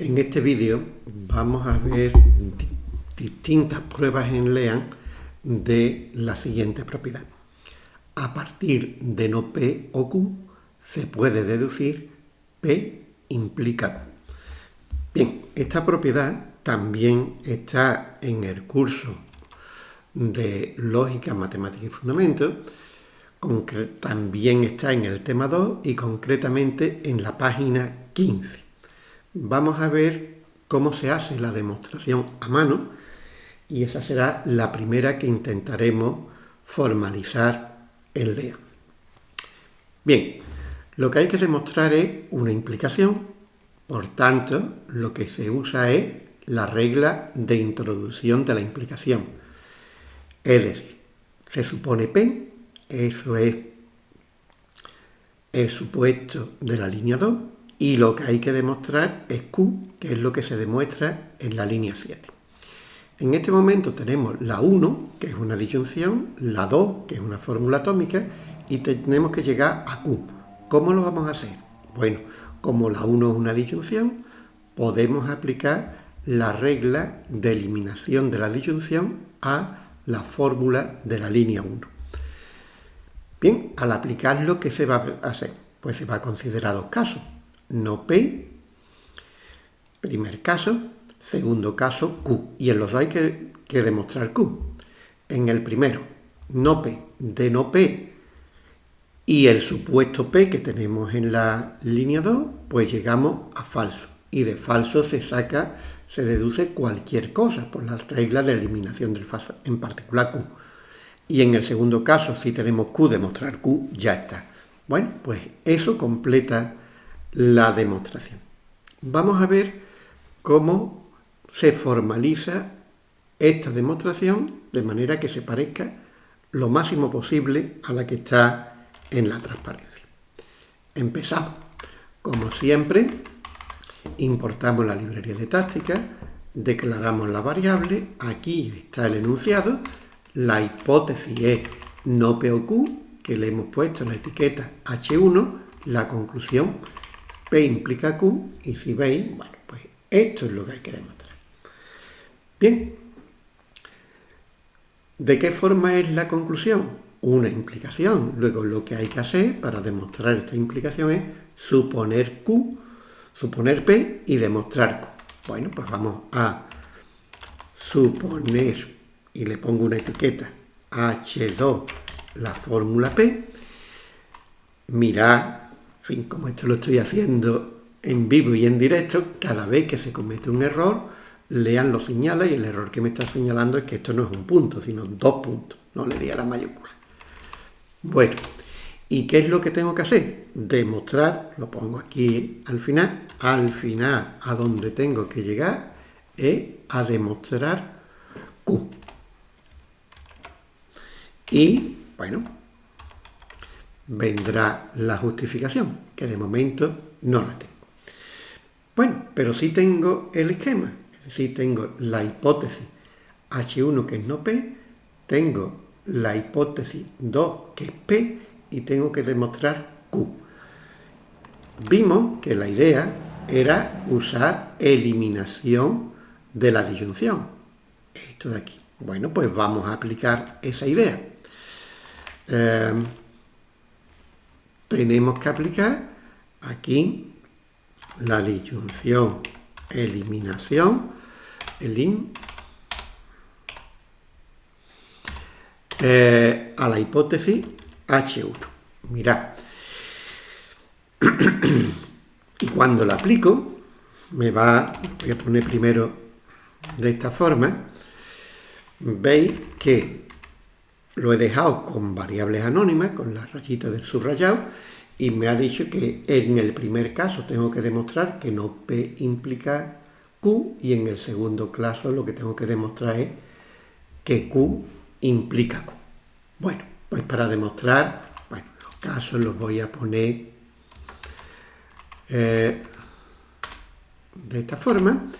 En este vídeo vamos a ver distintas pruebas en LEAN de la siguiente propiedad. A partir de no P o Q se puede deducir P implica Q. Bien, esta propiedad también está en el curso de Lógica, Matemática y Fundamentos, también está en el tema 2 y concretamente en la página 15 vamos a ver cómo se hace la demostración a mano y esa será la primera que intentaremos formalizar en LEA. Bien, lo que hay que demostrar es una implicación, por tanto, lo que se usa es la regla de introducción de la implicación. Es decir, se supone P, eso es el supuesto de la línea 2, y lo que hay que demostrar es Q, que es lo que se demuestra en la línea 7. En este momento tenemos la 1, que es una disyunción, la 2, que es una fórmula atómica, y tenemos que llegar a Q. ¿Cómo lo vamos a hacer? Bueno, como la 1 es una disyunción, podemos aplicar la regla de eliminación de la disyunción a la fórmula de la línea 1. Bien, al aplicarlo, ¿qué se va a hacer? Pues se va a considerar dos casos no P, primer caso, segundo caso Q. Y en los hay que, demostrar Q. En el primero, no P, de no P y el supuesto P que tenemos en la línea 2, pues llegamos a falso. Y de falso se saca, se deduce cualquier cosa por la regla de eliminación del falso, en particular Q. Y en el segundo caso, si tenemos Q, demostrar Q, ya está. Bueno, pues eso completa la demostración. Vamos a ver cómo se formaliza esta demostración de manera que se parezca lo máximo posible a la que está en la transparencia. Empezamos. Como siempre, importamos la librería de táctica, declaramos la variable, aquí está el enunciado, la hipótesis es no POQ, que le hemos puesto la etiqueta H1, la conclusión P implica Q, y si veis, bueno, pues esto es lo que hay que demostrar. Bien, ¿de qué forma es la conclusión? Una implicación. Luego lo que hay que hacer para demostrar esta implicación es suponer Q, suponer P y demostrar Q. Bueno, pues vamos a suponer, y le pongo una etiqueta, H2, la fórmula P. Mirad fin, como esto lo estoy haciendo en vivo y en directo, cada vez que se comete un error, lean lo señala y el error que me está señalando es que esto no es un punto, sino dos puntos. No le di a la mayúscula. Bueno, ¿y qué es lo que tengo que hacer? Demostrar, lo pongo aquí al final, al final a donde tengo que llegar es a demostrar Q. Y, bueno, vendrá la justificación, que de momento no la tengo. Bueno, pero sí tengo el esquema, sí tengo la hipótesis H1 que es no P, tengo la hipótesis 2 que es P y tengo que demostrar Q. Vimos que la idea era usar eliminación de la disyunción. Esto de aquí. Bueno, pues vamos a aplicar esa idea. Eh, tenemos que aplicar aquí la disyunción, eliminación, elim, eh, a la hipótesis H1. Mirad. y cuando la aplico, me va, voy a poner primero de esta forma, veis que lo he dejado con variables anónimas, con la rayita del subrayado, y me ha dicho que en el primer caso tengo que demostrar que no P implica Q, y en el segundo caso lo que tengo que demostrar es que Q implica Q. Bueno, pues para demostrar, bueno, los casos los voy a poner eh, de esta forma.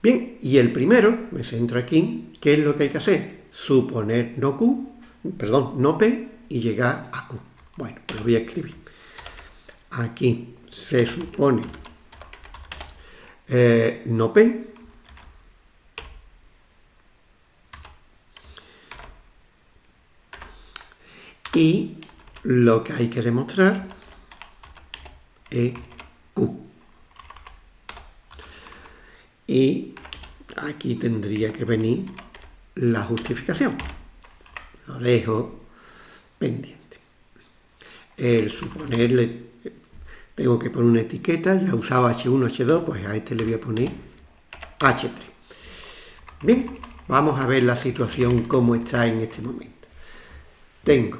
Bien, y el primero, me centro aquí, ¿qué es lo que hay que hacer? Suponer no Q, perdón, no P y llegar a Q. Bueno, pues lo voy a escribir. Aquí se supone eh, no P. Y lo que hay que demostrar es Q. Y aquí tendría que venir la justificación. Lo dejo pendiente. El suponerle, tengo que poner una etiqueta, ya usado H1, H2, pues a este le voy a poner H3. Bien, vamos a ver la situación como está en este momento. Tengo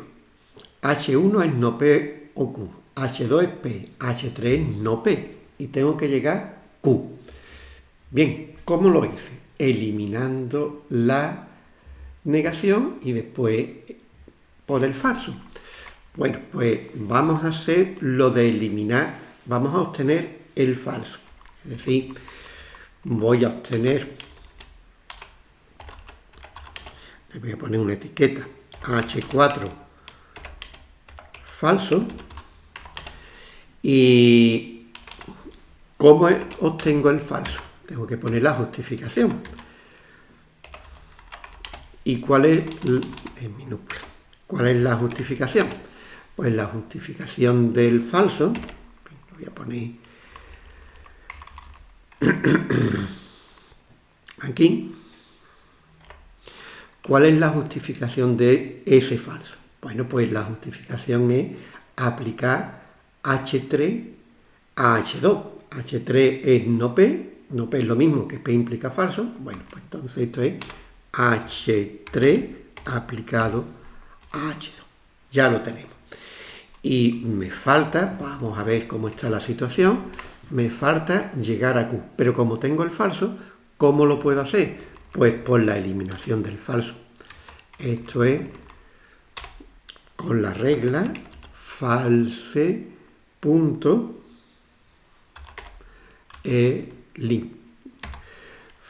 H1 es no P o Q, H2 es P, H3 es no P y tengo que llegar Q. Bien, ¿cómo lo hice? Eliminando la negación y después por el falso. Bueno, pues vamos a hacer lo de eliminar, vamos a obtener el falso. Es decir, voy a obtener, le voy a poner una etiqueta, H4 falso, y ¿cómo obtengo el falso? Tengo que poner la justificación. ¿Y cuál es, en minúscula, cuál es la justificación? Pues la justificación del falso, lo voy a poner aquí, ¿cuál es la justificación de ese falso? Bueno, pues la justificación es aplicar H3 a H2. H3 es no P, no P es lo mismo que P implica falso. Bueno, pues entonces esto es H3 aplicado a H2. Ya lo tenemos. Y me falta, vamos a ver cómo está la situación, me falta llegar a Q. Pero como tengo el falso, ¿cómo lo puedo hacer? Pues por la eliminación del falso. Esto es con la regla false punto e link.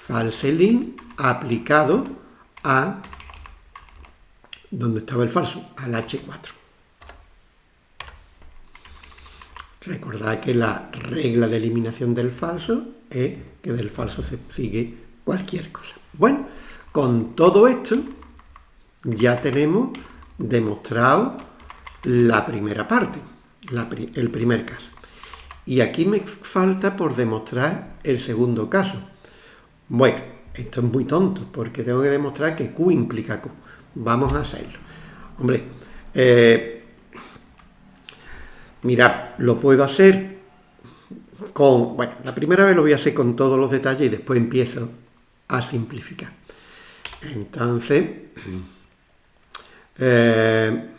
False link aplicado a donde estaba el falso, al H4. Recordad que la regla de eliminación del falso es que del falso se sigue cualquier cosa. Bueno, con todo esto ya tenemos demostrado la primera parte, el primer caso. Y aquí me falta por demostrar el segundo caso. Bueno, esto es muy tonto porque tengo que demostrar que Q implica Q. Vamos a hacerlo. Hombre, eh, Mirad, lo puedo hacer con... Bueno, la primera vez lo voy a hacer con todos los detalles y después empiezo a simplificar. Entonces... Eh,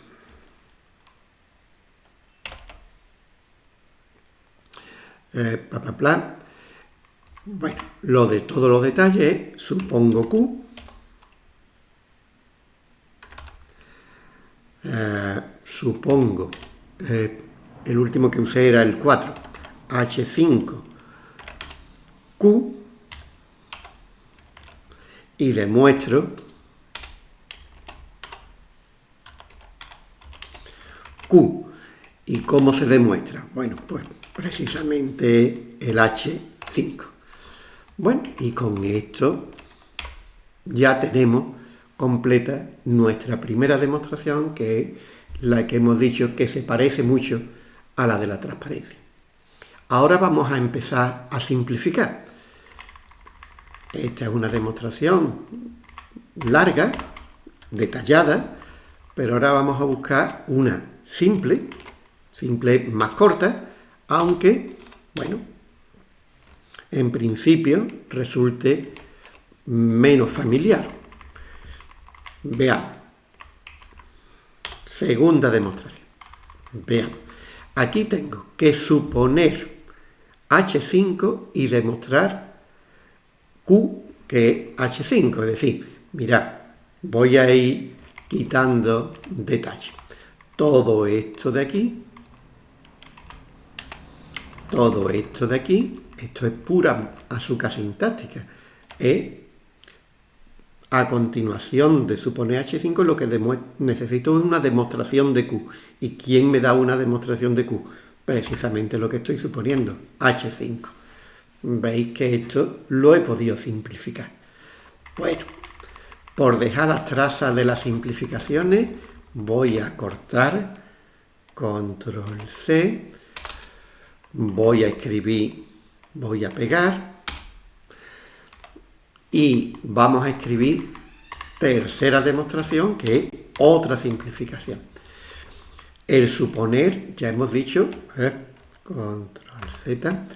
eh, Bueno, lo de todos los detalles, supongo Q. Eh, supongo el último que usé era el 4, H5, Q, y demuestro Q. ¿Y cómo se demuestra? Bueno, pues precisamente el H5. Bueno, y con esto ya tenemos completa nuestra primera demostración, que es la que hemos dicho que se parece mucho a la de la transparencia. Ahora vamos a empezar a simplificar. Esta es una demostración larga, detallada, pero ahora vamos a buscar una simple, simple más corta, aunque, bueno, en principio resulte menos familiar. Veamos. Segunda demostración. Veamos. Aquí tengo que suponer H5 y demostrar Q que es H5. Es decir, mirad, voy a ir quitando detalles. Todo esto de aquí, todo esto de aquí, esto es pura azúcar sintáctica. A continuación de suponer H5 lo que necesito es una demostración de Q. ¿Y quién me da una demostración de Q? Precisamente lo que estoy suponiendo, H5. veis que esto lo he podido simplificar. Bueno, por dejar las trazas de las simplificaciones, voy a cortar, control C, voy a escribir, voy a pegar, y vamos a escribir tercera demostración, que es otra simplificación. El suponer, ya hemos dicho, control Z,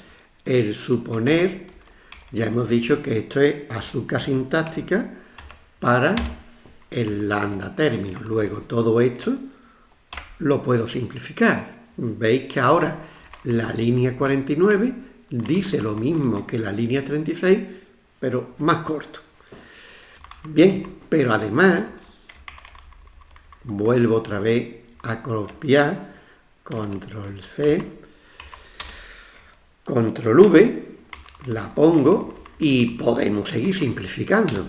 el suponer, ya hemos dicho que esto es azúcar sintáctica para el lambda término. Luego todo esto lo puedo simplificar. Veis que ahora la línea 49 dice lo mismo que la línea 36, pero más corto. Bien, pero además, vuelvo otra vez a copiar, control C, control V, la pongo y podemos seguir simplificando.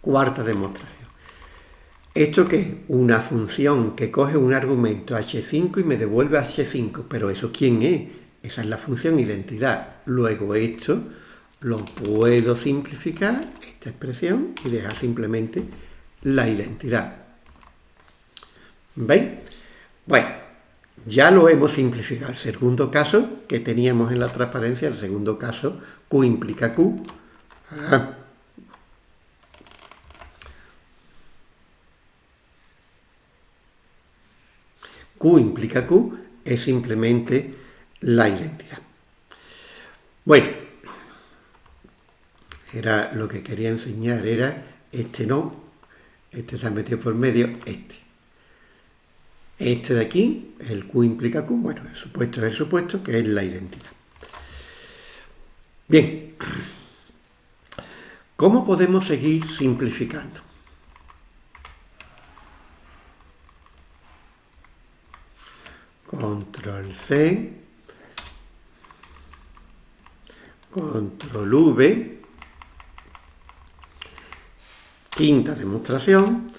Cuarta demostración. ¿Esto qué es? Una función que coge un argumento h5 y me devuelve h5, pero ¿eso quién es? Esa es la función identidad. Luego esto lo puedo simplificar, esta expresión, y dejar simplemente la identidad. ¿Veis? Bueno, ya lo hemos simplificado. El segundo caso que teníamos en la transparencia, el segundo caso, Q implica Q. Ah. Q implica Q es simplemente la identidad. Bueno, era lo que quería enseñar, era este no, este se ha metido por medio, este. Este de aquí, el Q implica Q, bueno, el supuesto es el supuesto, que es la identidad. Bien, ¿cómo podemos seguir simplificando? Control C, Control V, quinta demostración,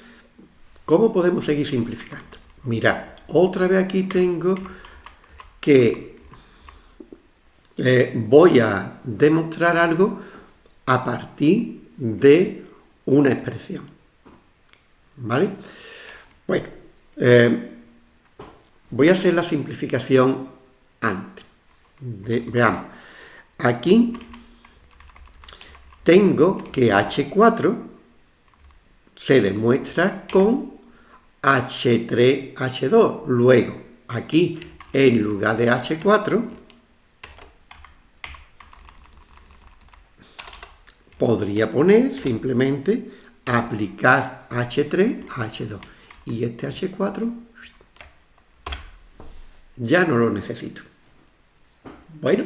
¿cómo podemos seguir simplificando? Mirad, otra vez aquí tengo que eh, voy a demostrar algo a partir de una expresión. ¿Vale? Bueno, eh, voy a hacer la simplificación antes. veamos, aquí tengo que H4 se demuestra con H3H2. Luego, aquí, en lugar de H4, podría poner simplemente aplicar H3 a H2. Y este H4 ya no lo necesito. Bueno,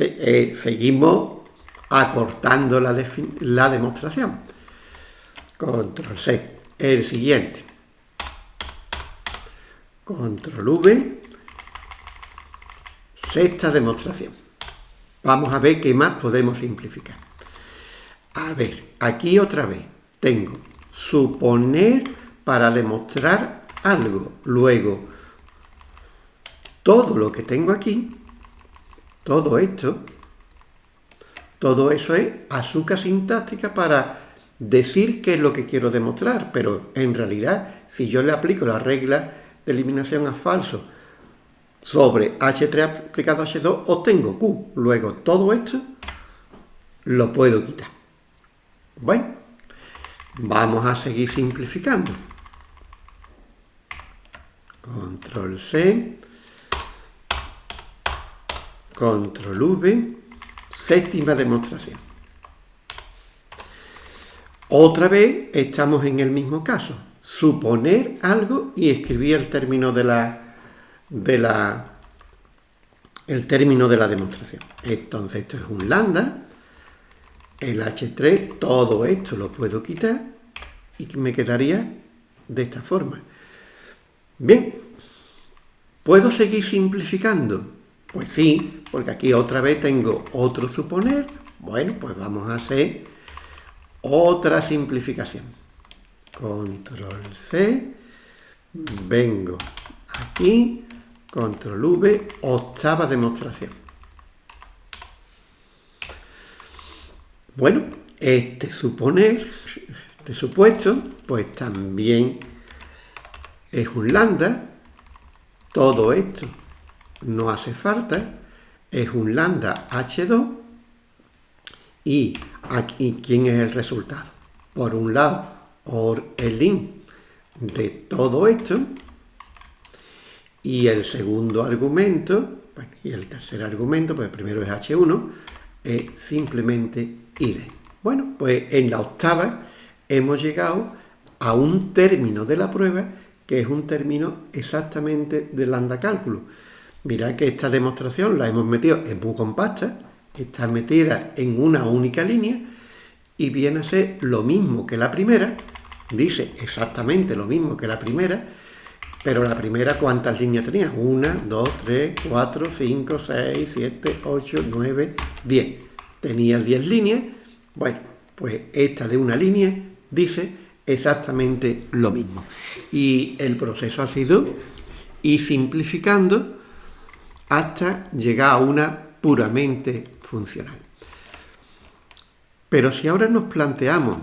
eh, seguimos acortando la, la demostración. Control C el siguiente. Control V. Sexta demostración. Vamos a ver qué más podemos simplificar. A ver, aquí otra vez tengo suponer para demostrar algo. Luego, todo lo que tengo aquí, todo esto, todo eso es azúcar sintáctica para decir qué es lo que quiero demostrar, pero en realidad, si yo le aplico la regla de eliminación a falso sobre H3 aplicado a H2, obtengo Q. Luego, todo esto lo puedo quitar. Bueno, vamos a seguir simplificando. Control C, Control V, séptima demostración. Otra vez estamos en el mismo caso. Suponer algo y escribir el término de la, de la, el término de la demostración. Entonces esto es un lambda. El H3, todo esto lo puedo quitar y me quedaría de esta forma. Bien, ¿puedo seguir simplificando? Pues sí, porque aquí otra vez tengo otro suponer. Bueno, pues vamos a hacer otra simplificación. Control C, vengo aquí, control V, octava demostración. Bueno, este suponer, este supuesto, pues también es un lambda. Todo esto no hace falta. Es un lambda H2. Y aquí, ¿quién es el resultado? Por un lado, or el link de todo esto. Y el segundo argumento, y el tercer argumento, pues el primero es H1, es simplemente ID. Bueno, pues en la octava hemos llegado a un término de la prueba que es un término exactamente del lambda cálculo. Mirad que esta demostración la hemos metido, es muy compacta, está metida en una única línea y viene a ser lo mismo que la primera, dice exactamente lo mismo que la primera, pero la primera, ¿cuántas líneas tenía? Una, dos, tres, cuatro, cinco, seis, siete, ocho, nueve, diez. Tenía diez líneas. Bueno, pues esta de una línea dice exactamente lo mismo. Y el proceso ha sido ir simplificando hasta llegar a una puramente funcional. Pero si ahora nos planteamos,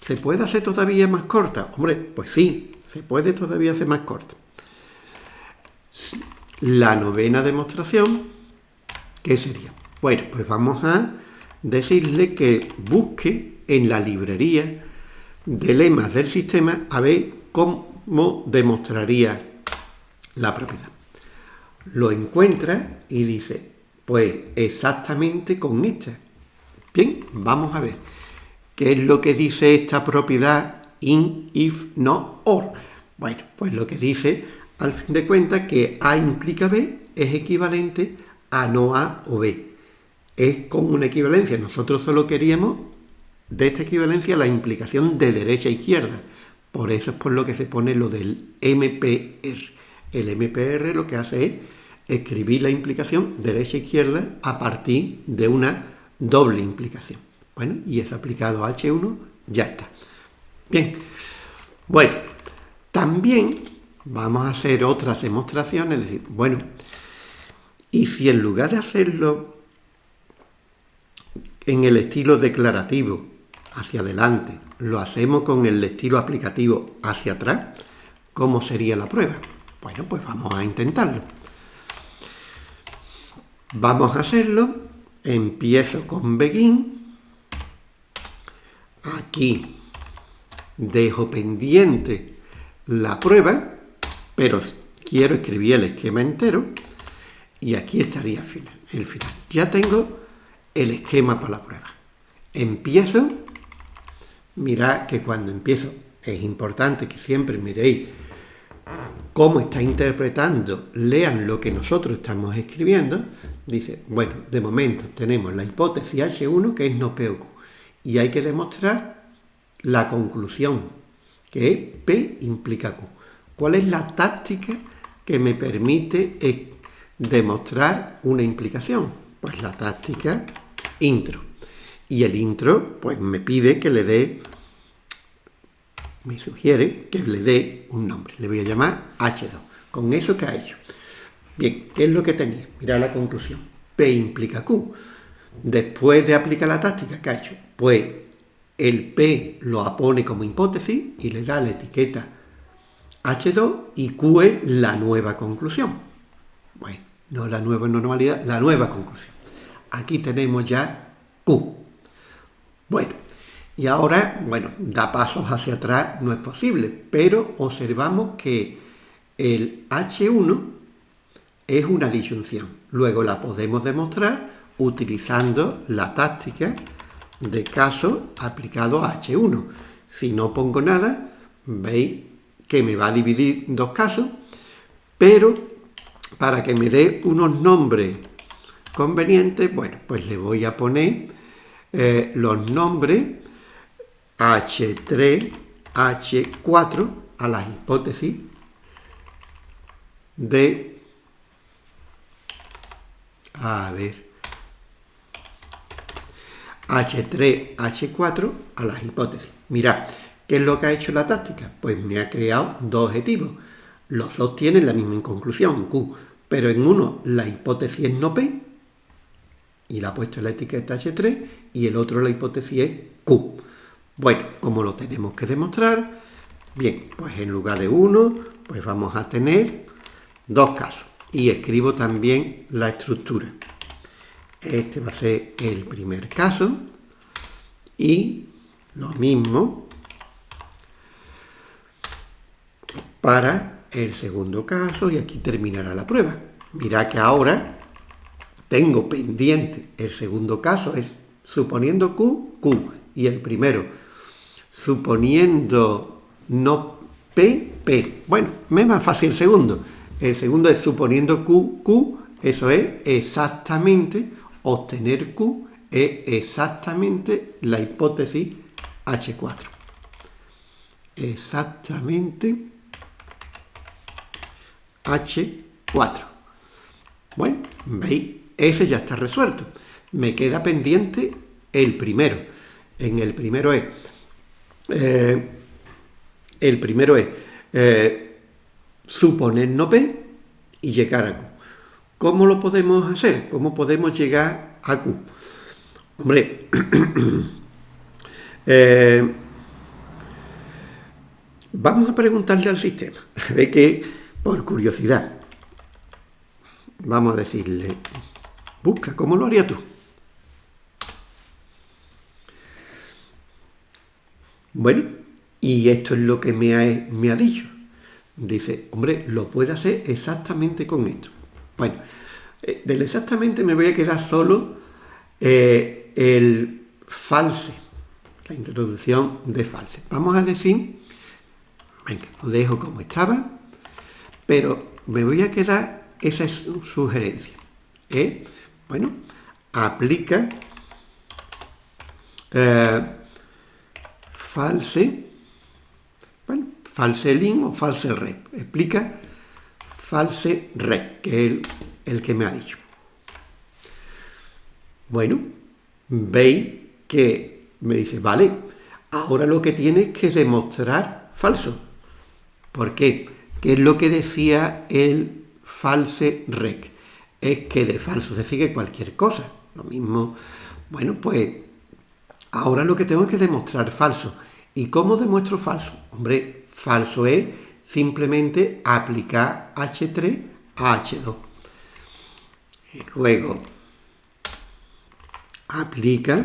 ¿se puede hacer todavía más corta? Hombre, pues sí, se puede todavía hacer más corta. La novena demostración, ¿qué sería? Bueno, pues vamos a decirle que busque en la librería de lemas del sistema a ver cómo demostraría la propiedad. Lo encuentra y dice, pues exactamente con esta. Bien, vamos a ver. ¿Qué es lo que dice esta propiedad in, if, no, or? Bueno, pues lo que dice, al fin de cuentas, que A implica B es equivalente a no A o B. Es con una equivalencia. Nosotros solo queríamos de esta equivalencia la implicación de derecha a izquierda. Por eso es por lo que se pone lo del MPR. El MPR lo que hace es escribir la implicación derecha-izquierda e a partir de una doble implicación. Bueno, y es aplicado a H1, ya está. Bien, bueno, también vamos a hacer otras demostraciones, es decir, bueno, y si en lugar de hacerlo en el estilo declarativo hacia adelante, lo hacemos con el estilo aplicativo hacia atrás, ¿cómo sería la prueba? Bueno, pues vamos a intentarlo. Vamos a hacerlo. Empiezo con begin. Aquí dejo pendiente la prueba, pero quiero escribir el esquema entero y aquí estaría el final. Ya tengo el esquema para la prueba. Empiezo, mirad que cuando empiezo es importante que siempre miréis cómo está interpretando, lean lo que nosotros estamos escribiendo, dice, bueno, de momento tenemos la hipótesis H1 que es no POQ y hay que demostrar la conclusión que es P implica Q. ¿Cuál es la táctica que me permite demostrar una implicación? Pues la táctica intro. Y el intro pues me pide que le dé, me sugiere que le dé un nombre. Le voy a llamar H2. Con eso que ha hecho. Bien, ¿qué es lo que tenía? Mira la conclusión. P implica Q. Después de aplicar la táctica que ha hecho, pues el P lo apone como hipótesis y le da la etiqueta H2 y Q es la nueva conclusión. Bueno, no la nueva normalidad, la nueva conclusión. Aquí tenemos ya Q. Bueno, y ahora, bueno, da pasos hacia atrás no es posible, pero observamos que el H1 es una disyunción. Luego la podemos demostrar utilizando la táctica de caso aplicado a H1. Si no pongo nada, veis que me va a dividir dos casos, pero para que me dé unos nombres convenientes, bueno, pues le voy a poner eh, los nombres H3, H4 a las hipótesis de, a ver, H3, H4 a las hipótesis. Mirad, ¿qué es lo que ha hecho la táctica? Pues me ha creado dos objetivos. Los dos tienen la misma conclusión, Q, pero en uno la hipótesis es no P y le ha puesto la etiqueta H3 y el otro la hipótesis es Q. Bueno, ¿cómo lo tenemos que demostrar? Bien, pues en lugar de uno, pues vamos a tener dos casos. Y escribo también la estructura. Este va a ser el primer caso. Y lo mismo para el segundo caso. Y aquí terminará la prueba. Mira que ahora tengo pendiente el segundo caso. Es suponiendo Q, Q. Y el primero, suponiendo no P, P. Bueno, me es más fácil el segundo. El segundo es suponiendo Q, Q, eso es exactamente, obtener Q es exactamente la hipótesis H4. Exactamente H4. Bueno, veis, ese ya está resuelto. Me queda pendiente el primero. En el primero es... Eh, el primero es... Eh, suponer no P y llegar a Q. ¿Cómo lo podemos hacer? ¿Cómo podemos llegar a Q? Hombre, eh, vamos a preguntarle al sistema. Ve que, por curiosidad, vamos a decirle, busca, ¿cómo lo harías tú? Bueno, y esto es lo que me ha, me ha dicho dice, hombre, lo puede hacer exactamente con esto. Bueno, eh, del exactamente me voy a quedar solo eh, el false, la introducción de false. Vamos a decir, venga, lo dejo como estaba, pero me voy a quedar esa sugerencia. ¿eh? Bueno, aplica false false link o false red. Explica false red, que es el, que me ha dicho. Bueno, veis que me dice, vale, ahora lo que tienes que demostrar falso. ¿Por qué? ¿Qué es lo que decía el false rec? Es que de falso se sigue cualquier cosa. Lo mismo, bueno, pues ahora lo que tengo es que demostrar falso. ¿Y cómo demuestro falso? Hombre, Falso es simplemente aplicar H3 a H2. Y luego aplica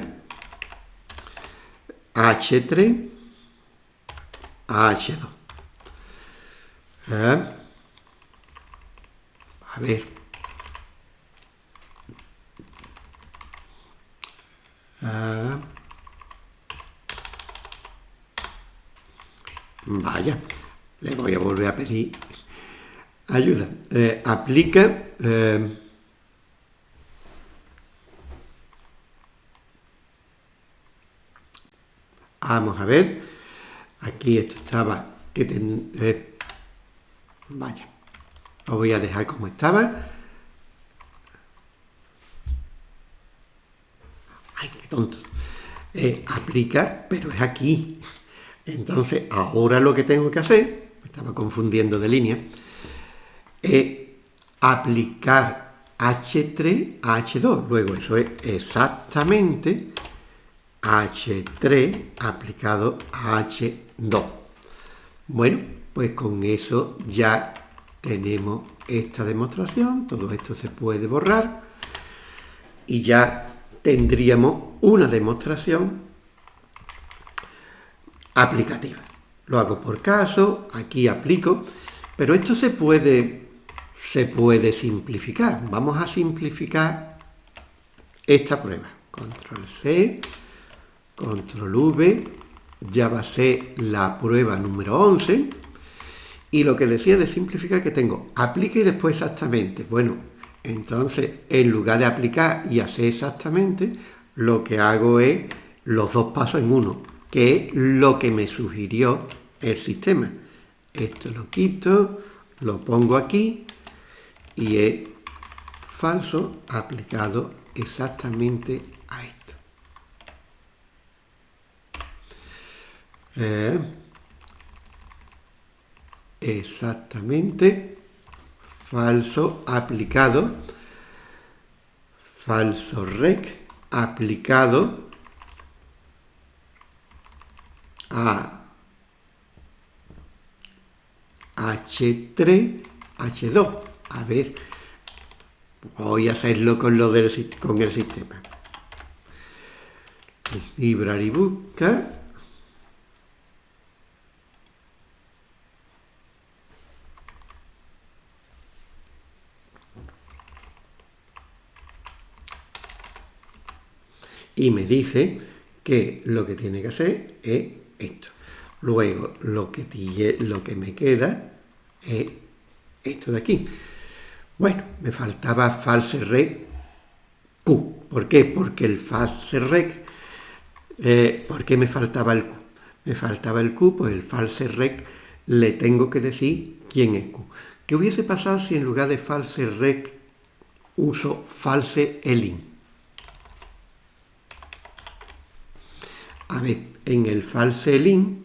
H3 a H2. ¿Eh? A ver. Ah. Vaya, le voy a volver a pedir ayuda. Eh, aplica... Eh, vamos a ver. Aquí esto estaba... que eh, Vaya. Lo voy a dejar como estaba. Ay, qué tonto. aplica, pero es aquí. Entonces, ahora lo que tengo que hacer, me estaba confundiendo de línea, es aplicar H3 a H2. Luego eso es exactamente H3 aplicado a H2. Bueno, pues con eso ya tenemos esta demostración. Todo esto se puede borrar y ya tendríamos una demostración aplicativa. Lo hago por caso, aquí aplico, pero esto se puede, se puede simplificar. Vamos a simplificar esta prueba. Control C, Control V, ya va a ser la prueba número 11. Y lo que decía de simplificar que tengo, aplica y después exactamente. Bueno, entonces en lugar de aplicar y hacer exactamente, lo que hago es los dos pasos en uno que es lo que me sugirió el sistema. Esto lo quito, lo pongo aquí y es falso aplicado exactamente a esto. Eh, exactamente falso aplicado falso rec aplicado a H3, H2. A ver, voy a hacerlo con, lo del, con el sistema. Library busca. Y me dice que lo que tiene que hacer es esto. Luego, lo que, lo que me queda es esto de aquí. Bueno, me faltaba false rec Q. ¿Por qué? Porque el false rec, eh, ¿por qué me faltaba el Q? Me faltaba el Q, pues el false rec le tengo que decir quién es Q. ¿Qué hubiese pasado si en lugar de false rec uso false elin? A ver, en el false elin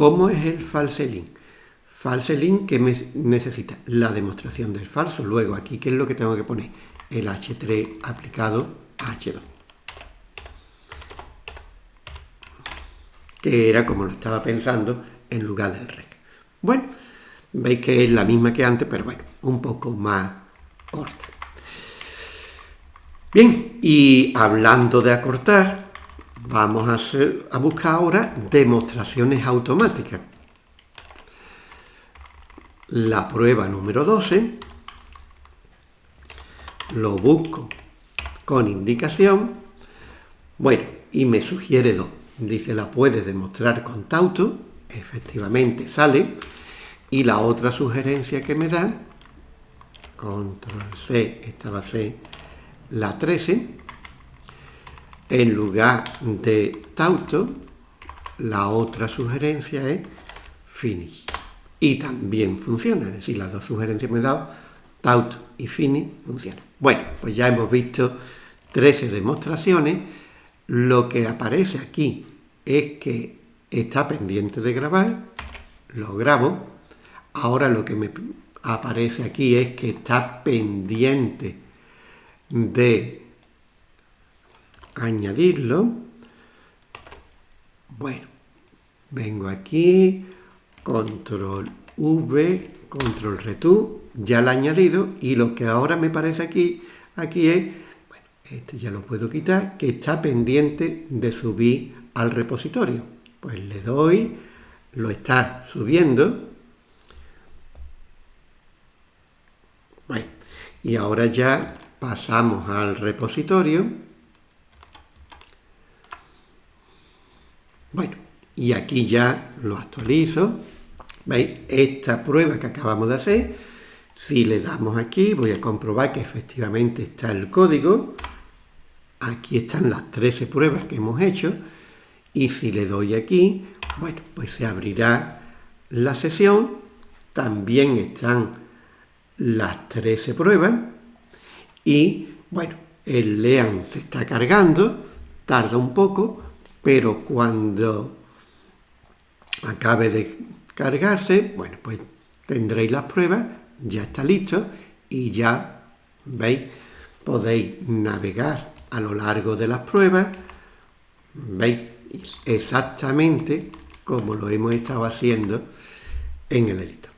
¿Cómo es el false link? False link que me necesita la demostración del falso. Luego aquí, ¿qué es lo que tengo que poner? El H3 aplicado a H2. Que era como lo estaba pensando en lugar del rec. Bueno, veis que es la misma que antes, pero bueno, un poco más corta. Bien, y hablando de acortar, Vamos a, hacer, a buscar ahora demostraciones automáticas. La prueba número 12 lo busco con indicación. Bueno, y me sugiere dos. Dice, la puedes demostrar con Tauto. Efectivamente sale. Y la otra sugerencia que me da, control C, esta va a ser la 13, en lugar de Tauto, la otra sugerencia es Finish. Y también funciona, es decir, las dos sugerencias me he dado, Tauto y Finish, funcionan. Bueno, pues ya hemos visto 13 demostraciones. Lo que aparece aquí es que está pendiente de grabar, lo grabo. Ahora lo que me aparece aquí es que está pendiente de añadirlo. Bueno, vengo aquí, control V, control retu, ya lo he añadido y lo que ahora me parece aquí, aquí es, bueno, este ya lo puedo quitar, que está pendiente de subir al repositorio. Pues le doy, lo está subiendo. Bueno, y ahora ya pasamos al repositorio Bueno, y aquí ya lo actualizo. ¿Veis? Esta prueba que acabamos de hacer, si le damos aquí, voy a comprobar que efectivamente está el código. Aquí están las 13 pruebas que hemos hecho. Y si le doy aquí, bueno, pues se abrirá la sesión. También están las 13 pruebas. Y, bueno, el LEAN se está cargando, tarda un poco, pero cuando acabe de cargarse, bueno, pues tendréis las pruebas, ya está listo y ya, ¿veis? Podéis navegar a lo largo de las pruebas, ¿veis? Exactamente como lo hemos estado haciendo en el editor.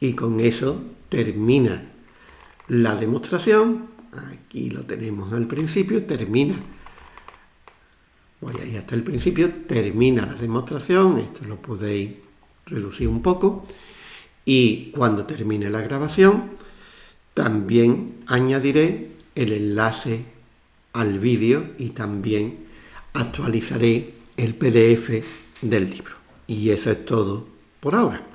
Y con eso termina la demostración, aquí lo tenemos al principio, termina voy ahí hasta el principio, termina la demostración, esto lo podéis reducir un poco, y cuando termine la grabación, también añadiré el enlace al vídeo y también actualizaré el PDF del libro. Y eso es todo por ahora.